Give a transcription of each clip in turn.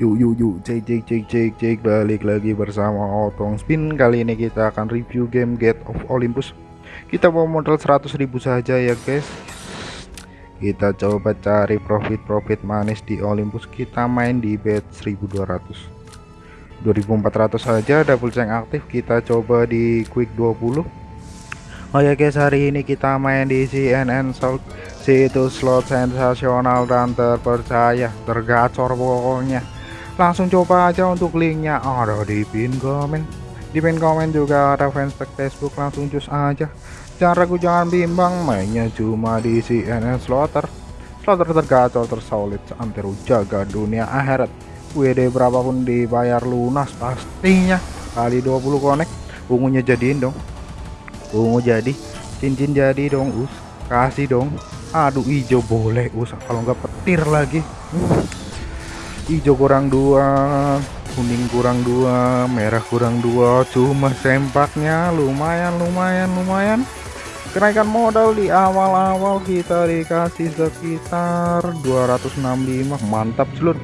Yuk yuk yuk. Cek cek cek cek cek. Balik lagi bersama Otong Spin. Kali ini kita akan review game Gate of Olympus. Kita mau modal 100.000 saja ya guys. Kita coba cari profit-profit manis di Olympus. Kita main di bet 1200 2400 saja double ceng aktif. Kita coba di quick 20 Oh ya guys hari ini kita main di CNN Soul Situs slot sensasional dan terpercaya. Tergacor pokoknya langsung coba aja untuk linknya. Ada di pin komen. Di pin komen juga ada fanspage Facebook langsung cus aja. Jangan ragu jangan bimbang mainnya cuma di CNN Slaughter. Slaughter tergacor tersolid seantero jaga dunia akhirat. WD berapapun dibayar lunas pastinya. Kali 20 connect ungunya jadiin dong. Ungu jadi cincin jadi dong us. Kasih dong. Aduh hijau boleh us. Kalau nggak petir lagi hijau kurang dua kuning kurang dua merah kurang dua cuma sempaknya lumayan lumayan lumayan. Kenaikan modal di awal-awal kita dikasih sekitar 265 mantap seluruh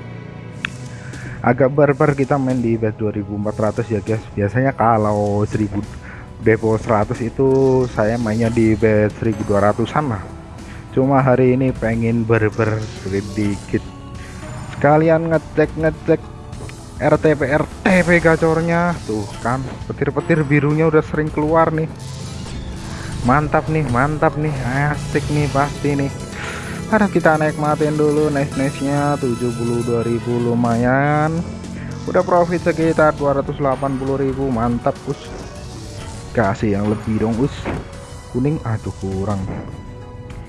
agak barbar kita main di bet 2400 ya guys. Biasanya kalau 1000 depo 100 itu saya mainnya di bet 1200an lah. Cuma hari ini pengen barbar sedikit sekalian ngecek ngecek RTP RTP gacornya. Tuh kan petir-petir birunya udah sering keluar nih. Mantap nih mantap nih. Asik nih pasti nih. Ada kita nikmatin dulu nice nice nya 72.000 lumayan. Udah profit sekitar 280.000 mantap us. Kasih yang lebih dong us. Kuning aduh kurang.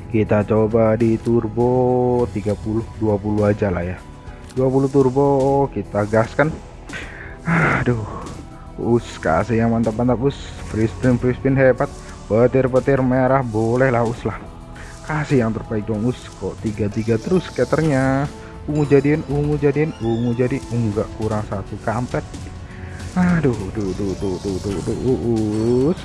Kita coba di turbo 30 20 aja lah ya 20 turbo kita gaskan aduh us kasih yang mantap-mantap us. Free spin free spin hebat. Petir-petir merah boleh lah us lah. Kasih yang terbaik dong us. Kok tiga-tiga terus skaternya? Ungu jadiin ungu jadiin ungu jadi enggak kurang satu kampret. Aduh duh duh duh duh duh duh us.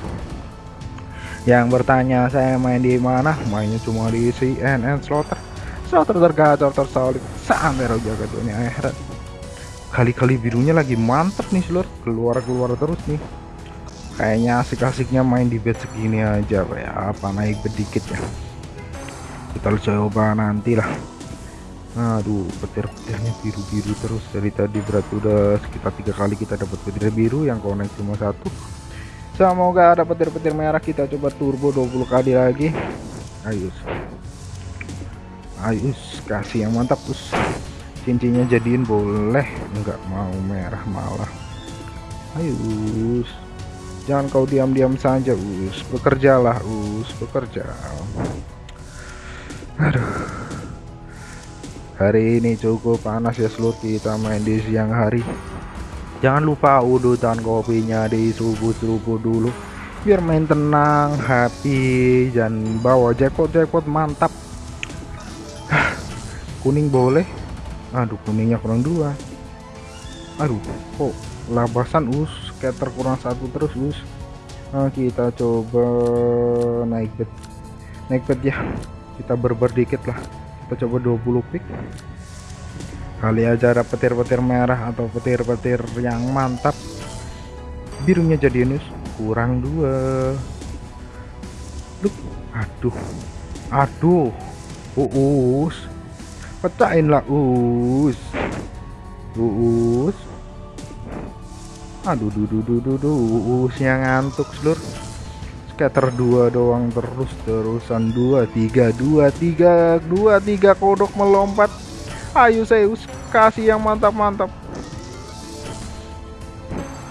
Yang bertanya saya main di mana? Mainnya cuma di CNN Slaughter Slaughter tergacor tersolid sampai jaga dunia akhirat kali-kali birunya lagi mantep nih seluruh keluar-keluar terus nih. Kayaknya asik-asiknya main di bed segini aja ya. Apa naik sedikit ya? Kita coba nanti lah aduh petir-petirnya biru-biru terus. Dari tadi berarti udah sekitar tiga kali kita dapat petir biru yang konek cuma satu. Semoga ada petir-petir merah. Kita coba turbo 20 kali lagi. Ayo ayo kasih yang mantap us. Cincinnya jadiin boleh enggak mau merah malah. Ayo jangan kau diam-diam saja us. Bekerjalah us bekerja. Aduh. Hari ini cukup panas ya seluruh kita main di siang hari. Jangan lupa udutan kopinya di subuh-subuh dulu. Biar main tenang happy dan bawa jackpot jackpot mantap kuning boleh. Aduh kuningnya kurang dua. Aduh kok labasan us. Scatter kurang satu terus us. Nah, kita coba naik bet naik bet ya. Kita berber dikit lah. Kita coba 20 pick. Kali aja ada petir-petir merah atau petir-petir yang mantap. Birunya jadi us. Kurang dua. Duh, aduh. Aduh uus pecahin lah us. Us. Aduh duh duh duh duh usnya ngantuk seluruh scatter dua doang terus terusan. Dua tiga dua tiga dua tiga kodok melompat. Ayo Zeus kasih yang mantap-mantap.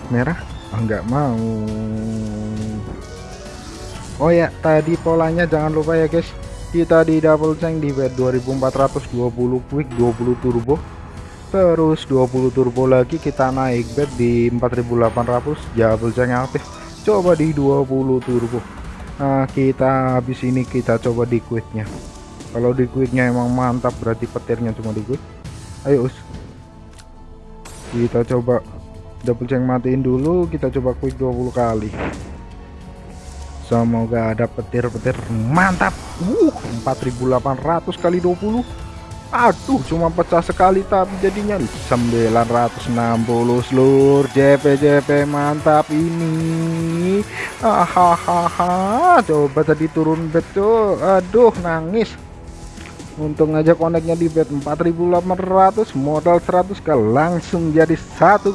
Merah? Enggak ah, mau. Oh ya tadi polanya jangan lupa ya guys kita di double tank di bed 2420 quick 20 turbo. Terus 20 turbo lagi kita naik bed di 4800 double tank aktif. Coba di 20 turbo. Nah kita habis ini kita coba di quicknya. Kalau di quicknya emang mantap berarti petirnya cuma di quick. Ayo us. Kita coba double tank matiin dulu kita coba quick 20 kali semoga ada petir-petir. Mantap. Uh 4800 kali 20 aduh cuma pecah sekali tapi jadinya 960 seluruh JP JP mantap ini. Hahaha coba tadi turun bet tuh. Aduh nangis. Untung aja koneknya di bet 4800 modal 100 ke langsung jadi 1,1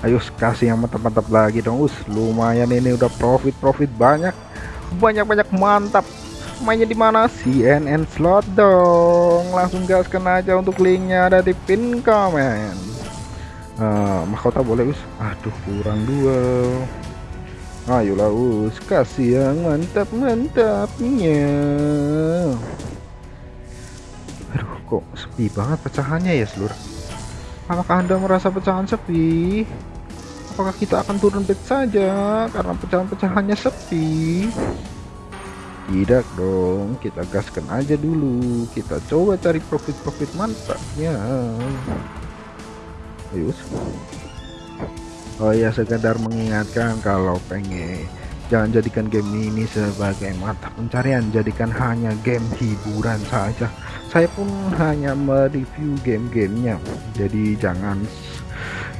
ayo kasih yang mantap-mantap lagi dong. Us lumayan ini udah profit-profit banyak. Banyak-banyak mantap. Mainnya di mana? CNN slot dong. Langsung gaskan aja untuk linknya ada di pin komen. Uh, mahkota boleh us? Aduh kurang dua. Ayolah us. Kasih yang mantap-mantapnya. Aduh kok sepi banget pecahannya ya seluruh apakah anda merasa pecahan sepi? Apakah kita akan turun bed saja karena pecahan-pecahannya sepi? Tidak dong kita gaskan aja dulu. Kita coba cari profit-profit mantapnya ayo oh ya sekedar mengingatkan kalau pengen jangan jadikan game ini sebagai mata pencarian. Jadikan hanya game hiburan saja. Saya pun hanya mereview game-gamenya. Jadi jangan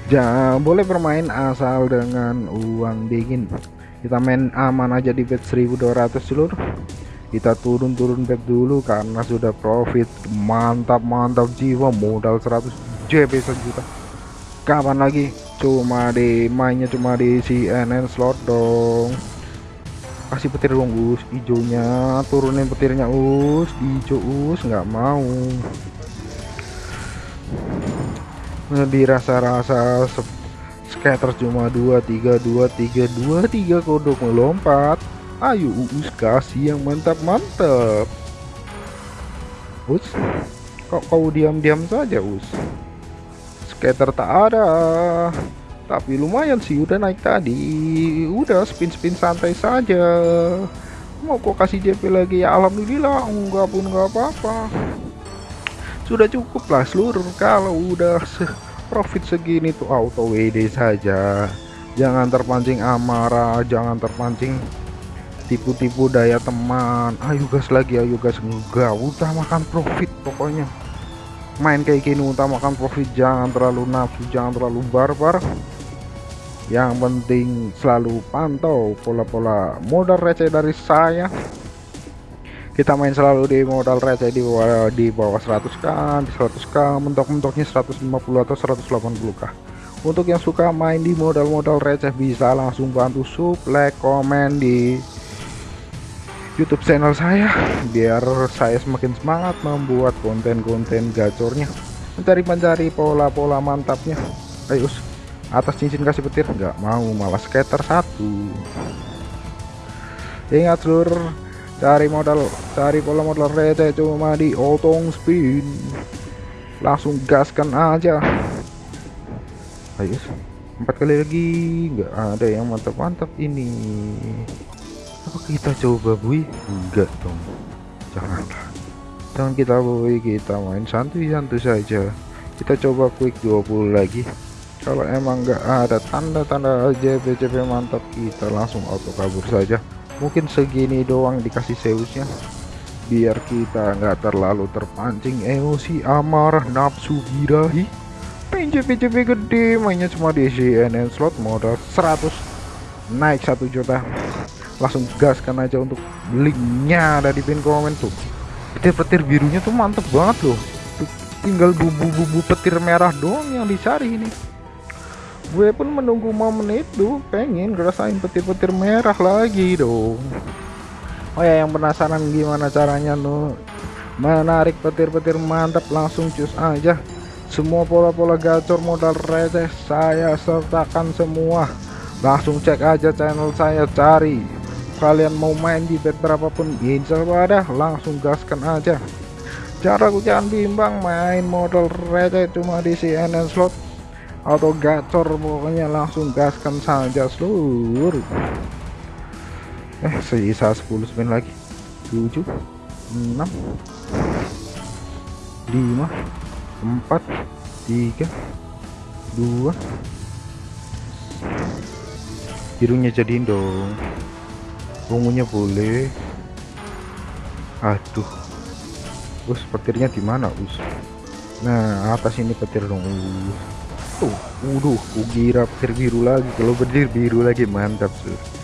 jangan boleh bermain asal dengan uang dingin. Kita main aman aja di bet 1200 seluruh kita turun-turun bet dulu karena sudah profit. Mantap mantap jiwa modal 100 JB sejuta kapan lagi? Cuma di mainnya cuma di CNN slot dong kasih petir dong us hijaunya turunin petirnya us hijau us nggak mau. Dirasa-rasa scatter cuma 2 3 2 3 2 3 kodok melompat. Ayo uus kasih yang mantap-mantap us kok kau diam-diam saja us? Scatter tak ada tapi lumayan sih udah naik tadi. Udah spin-spin santai saja. Mau kok kasih JP lagi? Ya Alhamdulillah enggak pun enggak apa-apa. Sudah cukup lah seluruh kalau udah profit segini tuh auto WD saja. Jangan terpancing amarah jangan terpancing tipu-tipu daya teman. Ayo gas lagi ayo gas. Enggak utamakan profit pokoknya. Main kayak gini utamakan profit. Jangan terlalu nafsu jangan terlalu barbar yang penting selalu pantau pola-pola modal receh dari saya. Kita main selalu di modal receh di bawah di bawah 100k di 100k mentok-mentoknya 150 atau 180k untuk yang suka main di modal-modal receh bisa langsung bantu sub like komen di YouTube channel saya biar saya semakin semangat membuat konten-konten gacornya. Mencari-mencari pola-pola mantapnya. Ayo atas cincin kasih petir? Nggak mau malah skater satu. Ingat seluruh cari modal cari pola modal receh cuma di otong spin. Langsung gaskan aja. Ayo empat kali lagi. Nggak ada yang mantap-mantap ini. Apa kita coba bui? Enggak dong. Janganlah jangan kita bui. Kita main santuy-santuy saja. Kita coba quick 20 lagi kalau emang nggak ada tanda-tanda JP-JP mantap kita langsung auto kabur saja. Mungkin segini doang dikasih Zeusnya. Biar kita nggak terlalu terpancing emosi amarah nafsu birahi. PJP-PJP gede mainnya cuma di CNN slot modal 100 naik satu juta. Langsung gaskan aja untuk linknya ada di pin komen tuh. Petir-petir birunya tuh mantep banget loh. Tinggal bumbu-bumbu petir merah doang yang dicari ini gue pun menunggu momen itu pengen ngerasain petir-petir merah lagi dong. Oh ya yang penasaran gimana caranya lo menarik petir-petir mantap langsung cus aja. Semua pola-pola gacor modal receh saya sertakan semua. Langsung cek aja channel saya cari. Kalian mau main di bet berapapun insya ada. Langsung gaskan aja. Cara jangan bimbang main modal receh cuma di CNN slot atau gacor pokoknya langsung gaskan saja seluruh. Eh sisa 10 spin lagi. 7 6 5 4 3 2 birunya jadiin dong. Ungunya boleh. Aduh. Us petirnya di mana us? Nah atas ini petir dong uh. Tuh waduh kukira petir biru lagi. Kalau petir biru lagi mantap sih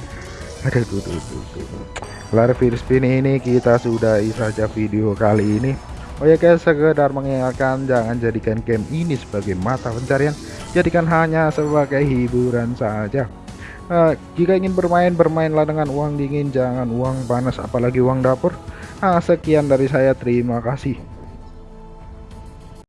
ada tuh tuh tuh, tuh. virus spin ini kita sudahi saja video kali ini. Oh ya guys sekedar mengingatkan jangan jadikan game ini sebagai mata pencarian. Jadikan hanya sebagai hiburan saja. Uh, jika ingin bermain bermainlah dengan uang dingin. Jangan uang panas apalagi uang dapur. Uh, sekian dari saya. Terima kasih